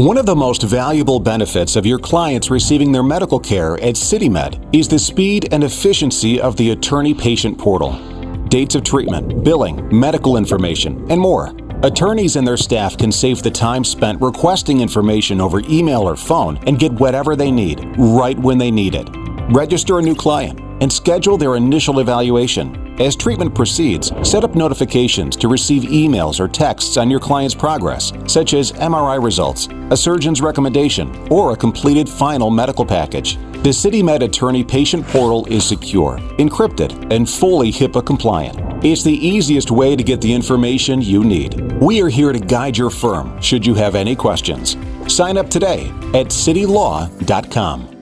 One of the most valuable benefits of your clients receiving their medical care at CityMed is the speed and efficiency of the attorney patient portal. Dates of treatment, billing, medical information, and more. Attorneys and their staff can save the time spent requesting information over email or phone and get whatever they need right when they need it. Register a new client and schedule their initial evaluation. As treatment proceeds, set up notifications to receive emails or texts on your client's progress, such as MRI results, a surgeon's recommendation, or a completed final medical package. The CityMed Attorney Patient Portal is secure, encrypted, and fully HIPAA compliant. It's the easiest way to get the information you need. We are here to guide your firm should you have any questions. Sign up today at citylaw.com.